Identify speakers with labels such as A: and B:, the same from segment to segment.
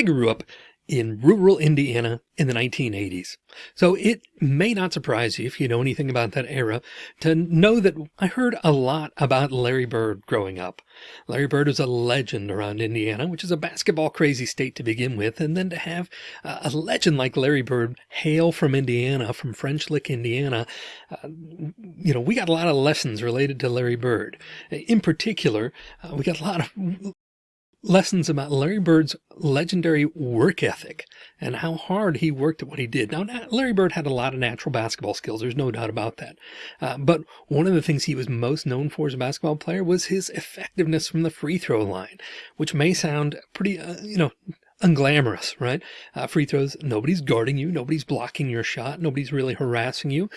A: I grew up in rural Indiana in the 1980s. So it may not surprise you if you know anything about that era to know that I heard a lot about Larry Bird growing up. Larry Bird is a legend around Indiana, which is a basketball crazy state to begin with. And then to have a legend like Larry Bird hail from Indiana, from French Lick, Indiana, uh, you know, we got a lot of lessons related to Larry Bird. In particular, uh, we got a lot of lessons about Larry Bird's legendary work ethic and how hard he worked at what he did. Now, Larry Bird had a lot of natural basketball skills. There's no doubt about that. Uh, but one of the things he was most known for as a basketball player was his effectiveness from the free throw line, which may sound pretty, uh, you know, unglamorous, right? Uh, free throws, nobody's guarding you. Nobody's blocking your shot. Nobody's really harassing you.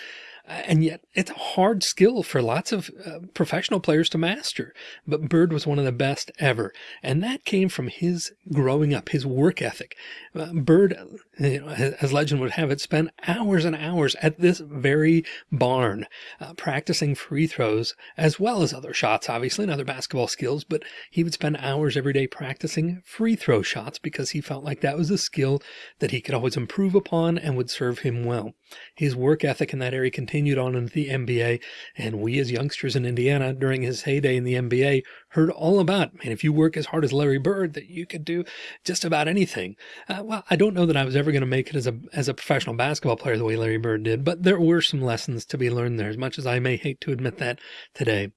A: And yet it's a hard skill for lots of uh, professional players to master. But Bird was one of the best ever. And that came from his growing up, his work ethic. Uh, Bird, as legend would have it, spent hours and hours at this very barn uh, practicing free throws as well as other shots, obviously, and other basketball skills. But he would spend hours every day practicing free throw shots because he felt like that was a skill that he could always improve upon and would serve him well. His work ethic in that area continued on into the NBA. And we as youngsters in Indiana during his heyday in the NBA heard all about, man, if you work as hard as Larry Bird, that you could do just about anything. Uh, well, I don't know that I was ever going to make it as a, as a professional basketball player the way Larry Bird did, but there were some lessons to be learned there as much as I may hate to admit that today.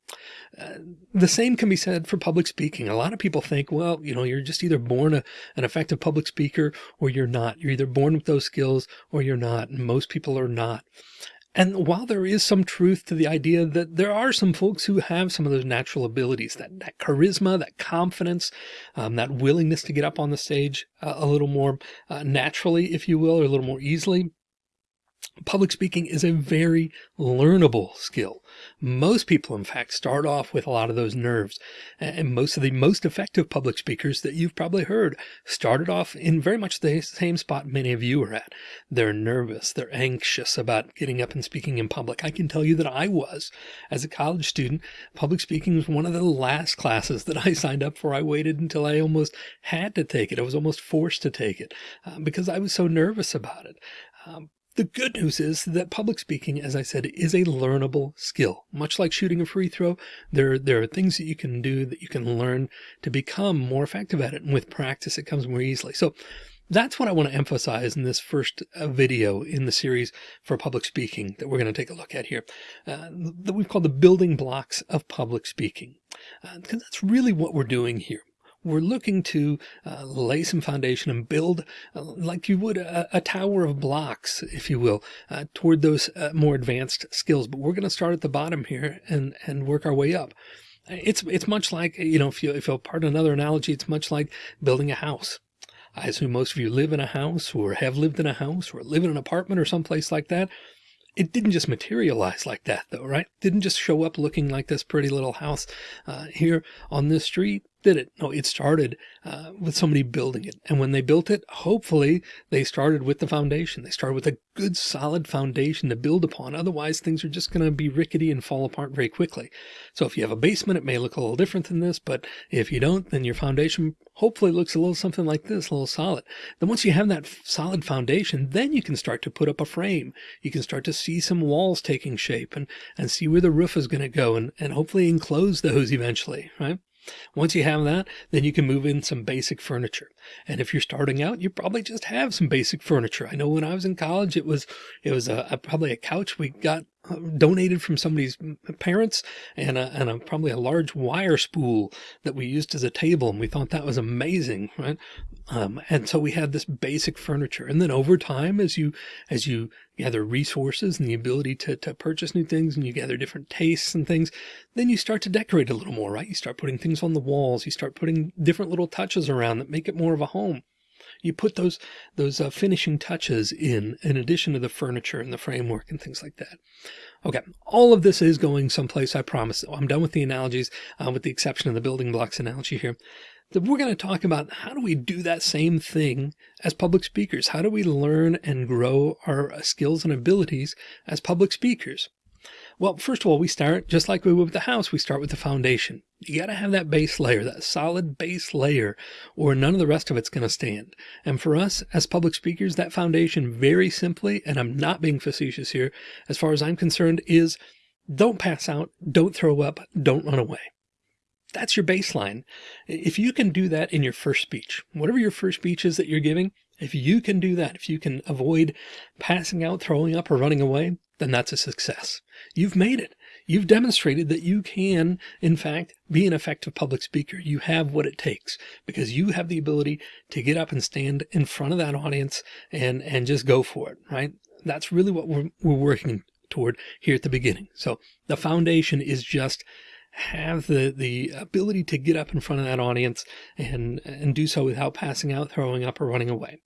A: Uh, the same can be said for public speaking. A lot of people think, well, you know, you're just either born a, an effective public speaker or you're not. You're either born with those skills or you're not. And most people are not. And while there is some truth to the idea that there are some folks who have some of those natural abilities, that, that charisma, that confidence, um, that willingness to get up on the stage uh, a little more uh, naturally, if you will, or a little more easily, Public speaking is a very learnable skill. Most people, in fact, start off with a lot of those nerves. And most of the most effective public speakers that you've probably heard started off in very much the same spot many of you are at. They're nervous. They're anxious about getting up and speaking in public. I can tell you that I was as a college student. Public speaking was one of the last classes that I signed up for. I waited until I almost had to take it. I was almost forced to take it uh, because I was so nervous about it. Um, the good news is that public speaking, as I said, is a learnable skill. Much like shooting a free throw, there, there are things that you can do that you can learn to become more effective at it. And with practice, it comes more easily. So that's what I want to emphasize in this first uh, video in the series for public speaking that we're going to take a look at here, uh, that we've called the building blocks of public speaking. Uh, because that's really what we're doing here we're looking to uh, lay some foundation and build uh, like you would a, a, tower of blocks, if you will, uh, toward those uh, more advanced skills. But we're going to start at the bottom here and, and work our way up. It's, it's much like, you know, if you, if you'll pardon another analogy, it's much like building a house. I assume most of you live in a house or have lived in a house or live in an apartment or someplace like that. It didn't just materialize like that though, right? Didn't just show up looking like this pretty little house uh, here on this street did it. No, it started uh, with somebody building it. And when they built it, hopefully they started with the foundation. They started with a good solid foundation to build upon. Otherwise things are just going to be rickety and fall apart very quickly. So if you have a basement, it may look a little different than this, but if you don't, then your foundation hopefully looks a little something like this, a little solid. Then once you have that solid foundation, then you can start to put up a frame. You can start to see some walls taking shape and, and see where the roof is going to go and, and hopefully enclose those eventually, right? Once you have that, then you can move in some basic furniture. And if you're starting out, you probably just have some basic furniture. I know when I was in college, it was, it was a, a probably a couch we got donated from somebody's parents and a, and a, probably a large wire spool that we used as a table. And we thought that was amazing. Right. Um, and so we had this basic furniture. And then over time, as you, as you gather resources and the ability to, to purchase new things and you gather different tastes and things, then you start to decorate a little more, right? You start putting things on the walls. You start putting different little touches around that make it more of a home you put those those uh, finishing touches in in addition to the furniture and the framework and things like that. Okay, all of this is going someplace, I promise. I'm done with the analogies, uh, with the exception of the building blocks analogy here. We're going to talk about how do we do that same thing as public speakers? How do we learn and grow our skills and abilities as public speakers? Well, first of all, we start just like we would with the house. We start with the foundation. You got to have that base layer, that solid base layer, or none of the rest of it's going to stand. And for us as public speakers, that foundation very simply, and I'm not being facetious here, as far as I'm concerned, is don't pass out, don't throw up, don't run away. That's your baseline. If you can do that in your first speech, whatever your first speech is that you're giving, if you can do that, if you can avoid passing out, throwing up, or running away, then that's a success. You've made it. You've demonstrated that you can, in fact, be an effective public speaker. You have what it takes because you have the ability to get up and stand in front of that audience and, and just go for it, right? That's really what we're, we're working toward here at the beginning. So the foundation is just have the, the ability to get up in front of that audience and, and do so without passing out, throwing up, or running away.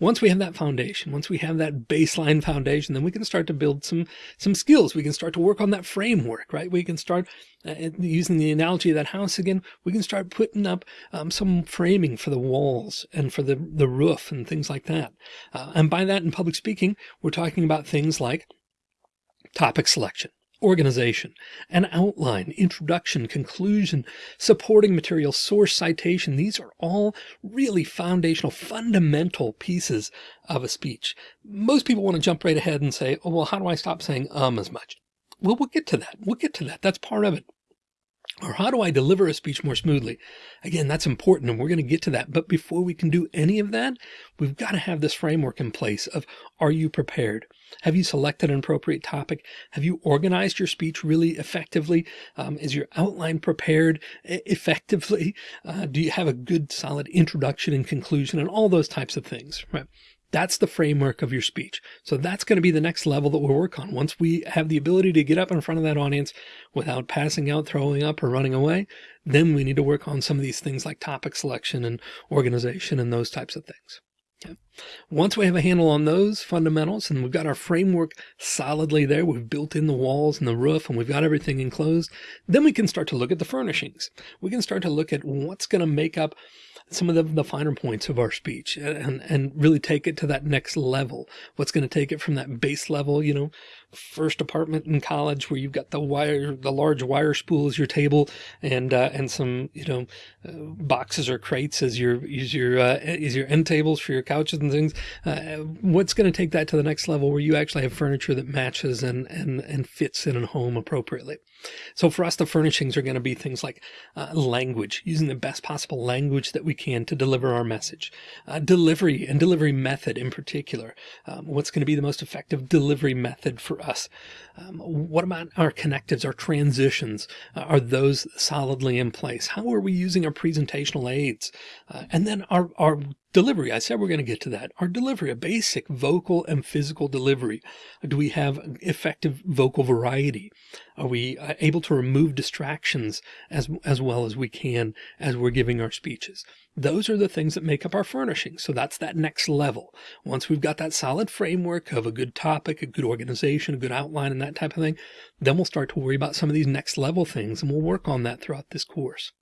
A: Once we have that foundation, once we have that baseline foundation, then we can start to build some, some skills. We can start to work on that framework, right? We can start uh, using the analogy of that house again. We can start putting up um, some framing for the walls and for the, the roof and things like that. Uh, and by that in public speaking, we're talking about things like topic selection organization, an outline, introduction, conclusion, supporting material, source citation. These are all really foundational, fundamental pieces of a speech. Most people want to jump right ahead and say, oh, well, how do I stop saying um as much? Well, we'll get to that. We'll get to that. That's part of it. Or how do I deliver a speech more smoothly? Again, that's important and we're going to get to that. But before we can do any of that, we've got to have this framework in place of are you prepared? Have you selected an appropriate topic? Have you organized your speech really effectively? Um, is your outline prepared effectively? Uh, do you have a good solid introduction and conclusion and all those types of things, right? That's the framework of your speech. So that's going to be the next level that we'll work on. Once we have the ability to get up in front of that audience without passing out, throwing up or running away, then we need to work on some of these things like topic selection and organization and those types of things. Okay. Once we have a handle on those fundamentals and we've got our framework solidly there, we've built in the walls and the roof and we've got everything enclosed, then we can start to look at the furnishings. We can start to look at what's going to make up some of the, the finer points of our speech and, and really take it to that next level. What's going to take it from that base level, you know, first apartment in college where you've got the wire, the large wire spool as your table and, uh, and some, you know, uh, boxes or crates as your, as your, uh, as your end tables for your couches and things. Uh, what's going to take that to the next level where you actually have furniture that matches and, and, and fits in a home appropriately. So for us, the furnishings are going to be things like uh, language, using the best possible language that we can to deliver our message, uh, delivery and delivery method in particular. Um, what's going to be the most effective delivery method for us? Um, what about our connectives, our transitions? Uh, are those solidly in place? How are we using our presentational aids? Uh, and then our, our Delivery, I said we're going to get to that. Our delivery, a basic vocal and physical delivery. Do we have effective vocal variety? Are we uh, able to remove distractions as, as well as we can as we're giving our speeches? Those are the things that make up our furnishings. So that's that next level. Once we've got that solid framework of a good topic, a good organization, a good outline and that type of thing, then we'll start to worry about some of these next level things and we'll work on that throughout this course.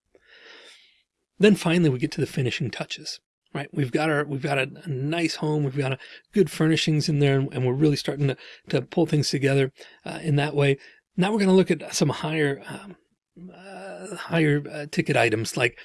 A: Then finally, we get to the finishing touches right? We've got our, we've got a, a nice home. We've got a good furnishings in there and, and we're really starting to, to pull things together uh, in that way. Now we're going to look at some higher, um, uh, higher uh, ticket items like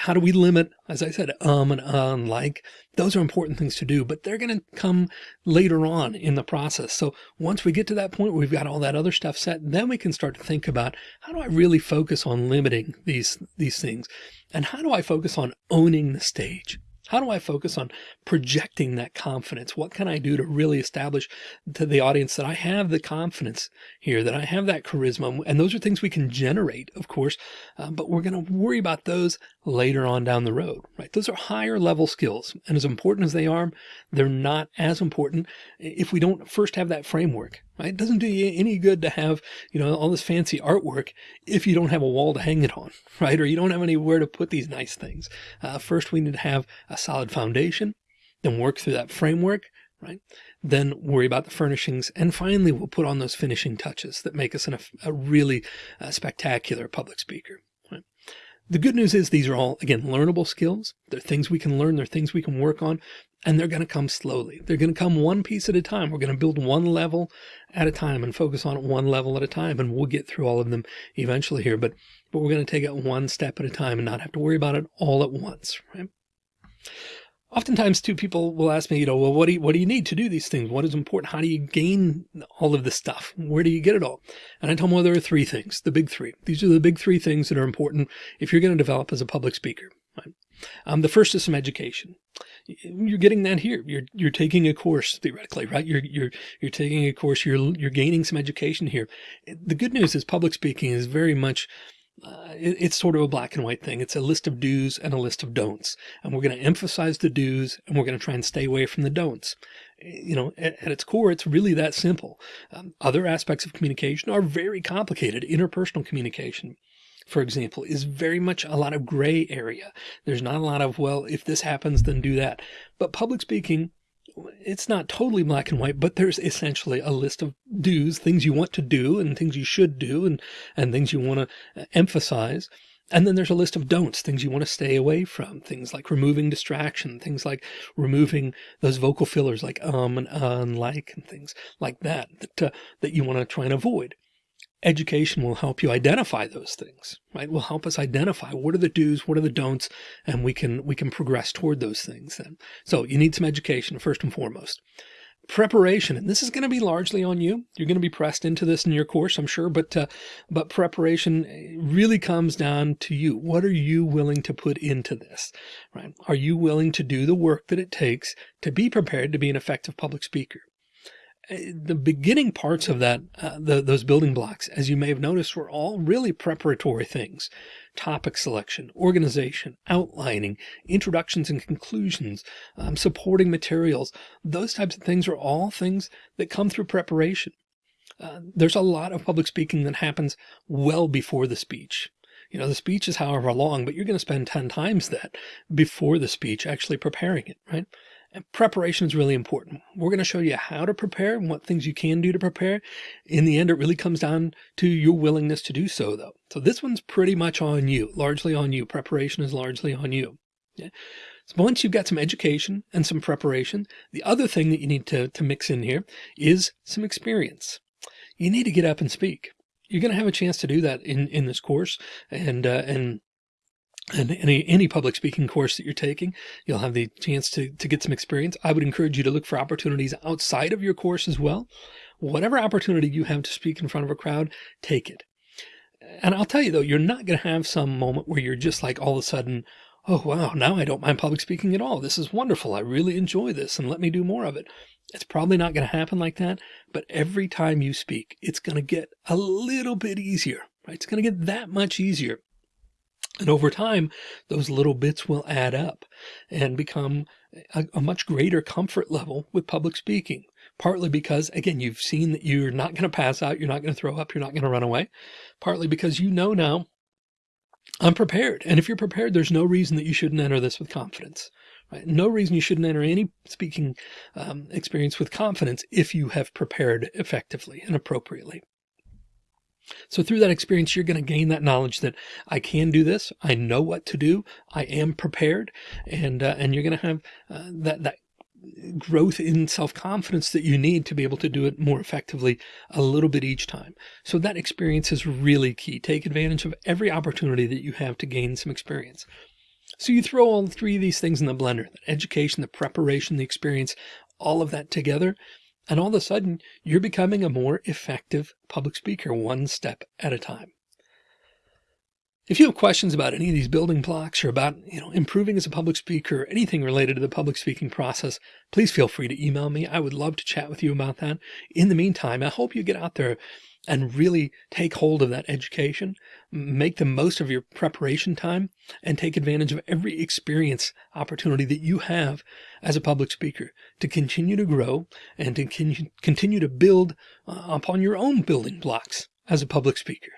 A: how do we limit, as I said, um and uh and like, those are important things to do, but they're going to come later on in the process. So once we get to that point where we've got all that other stuff set, then we can start to think about how do I really focus on limiting these, these things? And how do I focus on owning the stage? How do I focus on projecting that confidence? What can I do to really establish to the audience that I have the confidence here, that I have that charisma? And those are things we can generate, of course, uh, but we're going to worry about those later on down the road, right? Those are higher level skills. And as important as they are, they're not as important if we don't first have that framework Right? It doesn't do you any good to have, you know, all this fancy artwork if you don't have a wall to hang it on, right? Or you don't have anywhere to put these nice things. Uh, first, we need to have a solid foundation, then work through that framework, right? Then worry about the furnishings. And finally, we'll put on those finishing touches that make us an, a really uh, spectacular public speaker. Right? The good news is these are all, again, learnable skills. They're things we can learn. They're things we can work on, and they're going to come slowly. They're going to come one piece at a time. We're going to build one level at a time and focus on it one level at a time. And we'll get through all of them eventually here, but, but we're going to take it one step at a time and not have to worry about it all at once, right? Oftentimes too, people will ask me, you know, well, what do you, what do you need to do these things? What is important? How do you gain all of this stuff? Where do you get it all? And I tell them, well, there are three things, the big three. These are the big three things that are important if you're going to develop as a public speaker. Right? Um, the first is some education. You're getting that here. You're, you're taking a course theoretically, right? You're, you're, you're taking a course, you're, you're gaining some education here. The good news is public speaking is very much uh, it, it's sort of a black and white thing. It's a list of do's and a list of don'ts. And we're going to emphasize the do's and we're going to try and stay away from the don'ts. You know, at, at its core, it's really that simple. Um, other aspects of communication are very complicated. Interpersonal communication, for example, is very much a lot of gray area. There's not a lot of, well, if this happens, then do that. But public speaking it's not totally black and white, but there's essentially a list of do's, things you want to do and things you should do and, and things you want to uh, emphasize. And then there's a list of don'ts, things you want to stay away from, things like removing distraction, things like removing those vocal fillers like um and uh and like and things like that, that, uh, that you want to try and avoid education will help you identify those things, right? Will help us identify what are the do's, what are the don'ts, and we can, we can progress toward those things then. So you need some education first and foremost. Preparation, and this is going to be largely on you. You're going to be pressed into this in your course, I'm sure, but, uh, but preparation really comes down to you. What are you willing to put into this, right? Are you willing to do the work that it takes to be prepared to be an effective public speaker? The beginning parts of that, uh, the, those building blocks, as you may have noticed, were all really preparatory things. Topic selection, organization, outlining, introductions and conclusions, um, supporting materials. Those types of things are all things that come through preparation. Uh, there's a lot of public speaking that happens well before the speech. You know, the speech is however long, but you're going to spend 10 times that before the speech actually preparing it, right? And preparation is really important. We're going to show you how to prepare and what things you can do to prepare. In the end, it really comes down to your willingness to do so though. So this one's pretty much on you, largely on you. Preparation is largely on you. Yeah. So once you've got some education and some preparation, the other thing that you need to, to mix in here is some experience. You need to get up and speak. You're going to have a chance to do that in, in this course and, uh, and and any, any public speaking course that you're taking, you'll have the chance to, to get some experience. I would encourage you to look for opportunities outside of your course as well. Whatever opportunity you have to speak in front of a crowd, take it. And I'll tell you though, you're not going to have some moment where you're just like all of a sudden, oh, wow, now I don't mind public speaking at all. This is wonderful. I really enjoy this and let me do more of it. It's probably not going to happen like that, but every time you speak, it's going to get a little bit easier, right? It's going to get that much easier. And over time, those little bits will add up and become a, a, much greater comfort level with public speaking. Partly because, again, you've seen that you're not going to pass out, you're not going to throw up, you're not going to run away. Partly because you know now, I'm prepared. And if you're prepared, there's no reason that you shouldn't enter this with confidence. Right? No reason you shouldn't enter any speaking um, experience with confidence if you have prepared effectively and appropriately. So through that experience, you're going to gain that knowledge that I can do this. I know what to do. I am prepared. And, uh, and you're going to have uh, that, that growth in self-confidence that you need to be able to do it more effectively a little bit each time. So that experience is really key. Take advantage of every opportunity that you have to gain some experience. So you throw all three of these things in the blender, the education, the preparation, the experience, all of that together. And all of a sudden, you're becoming a more effective public speaker one step at a time. If you have questions about any of these building blocks or about, you know, improving as a public speaker, or anything related to the public speaking process, please feel free to email me. I would love to chat with you about that. In the meantime, I hope you get out there and really take hold of that education, make the most of your preparation time and take advantage of every experience opportunity that you have as a public speaker to continue to grow and to continue to build uh, upon your own building blocks as a public speaker.